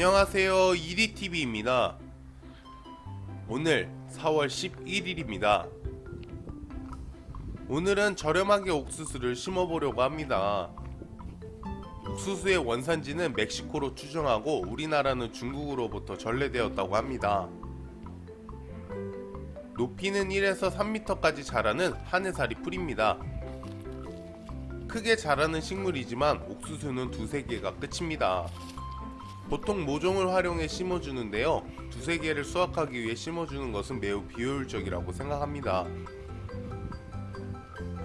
안녕하세요. EDTV입니다. 오늘 4월 11일입니다. 오늘은 저렴하게 옥수수를 심어보려고 합니다. 옥수수의 원산지는 멕시코로 추정하고 우리나라는 중국으로부터 전래되었다고 합니다. 높이는 1에서 3m까지 자라는 하늘살이 풀입니다. 크게 자라는 식물이지만 옥수수는 두세 개가 끝입니다 보통 모종을 활용해 심어주는데요. 두세 개를 수확하기 위해 심어주는 것은 매우 비효율적이라고 생각합니다.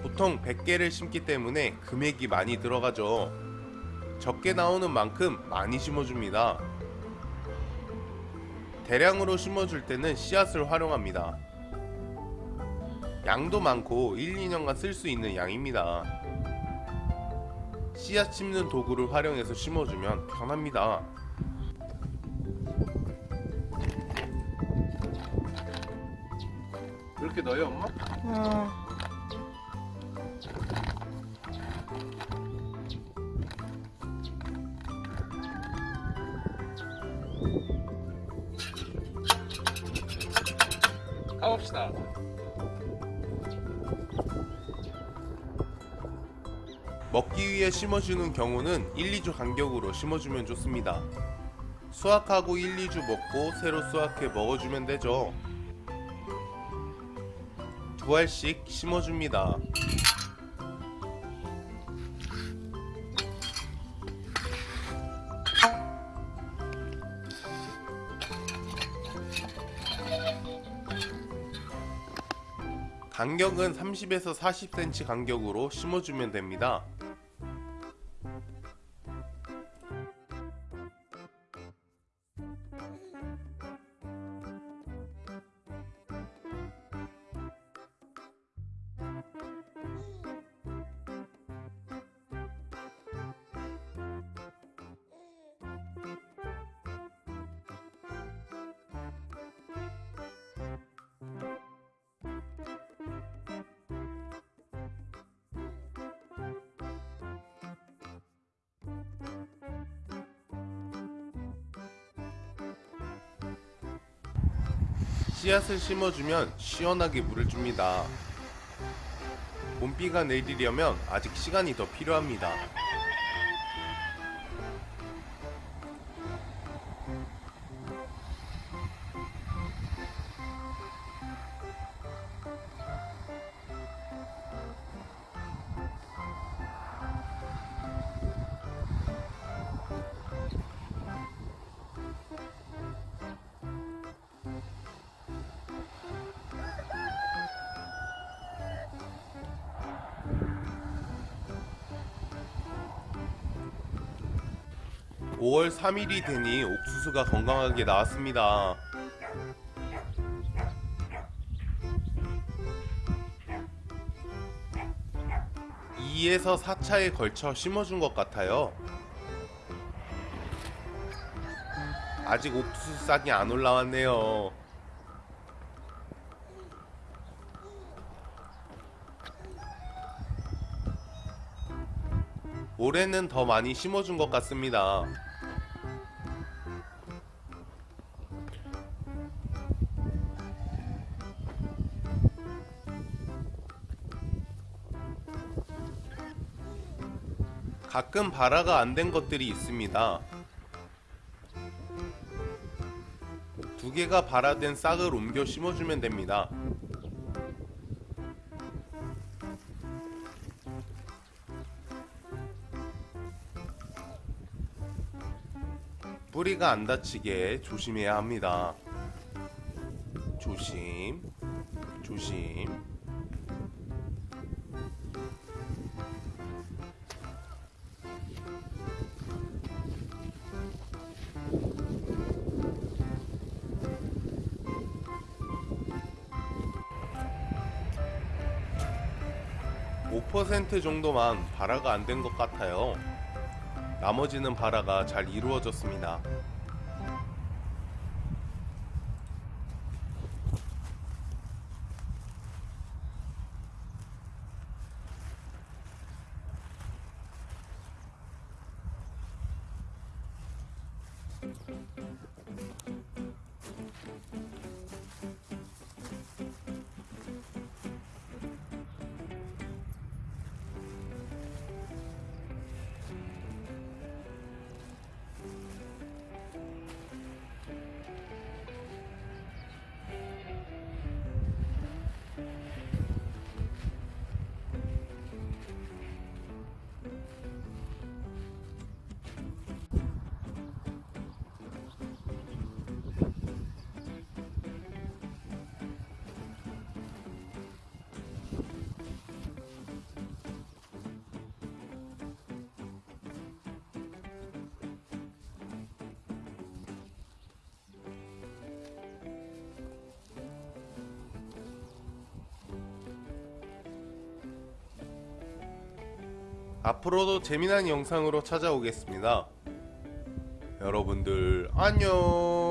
보통 100개를 심기 때문에 금액이 많이 들어가죠. 적게 나오는 만큼 많이 심어줍니다. 대량으로 심어줄 때는 씨앗을 활용합니다. 양도 많고 1, 2년간 쓸 수 있는 양입니다. 씨앗 심는 도구를 활용해서 심어주면 편합니다 이렇게 넣어요 엄마? 어, 가봅시다 먹기 위해 심어주는 경우는 1, 2주 간격으로 심어주면 좋습니다. 수확하고 1, 2주 먹고 새로 수확해 먹어주면 되죠. 두 알씩 심어줍니다. 간격은 30에서 40cm 간격으로 심어주면 됩니다. 씨앗을 심어주면 시원하게 물을 줍니다. 봄비가 내리려면 아직 시간이 더 필요합니다. 오월 3일이 되니 옥수수가 건강하게 나왔습니다. 이에서 4차에 걸쳐 심어준 것 같아요. 아직 옥수수 싹이 안 올라왔네요. 올해는 더 많이 심어준 것 같습니다. 가끔 발화가 안 된 것들이 있습니다. 두 개가 발화된 싹을 옮겨 심어주면 됩니다. 뿌리가 안 다치게 조심해야 합니다. 조심, 조심. (5% 정도만 발화가 안 된 것 같아요) 나머지는 발화가 잘 이루어졌습니다. 앞으로도 재미난 영상으로 찾아오겠습니다. 여러분들 안녕.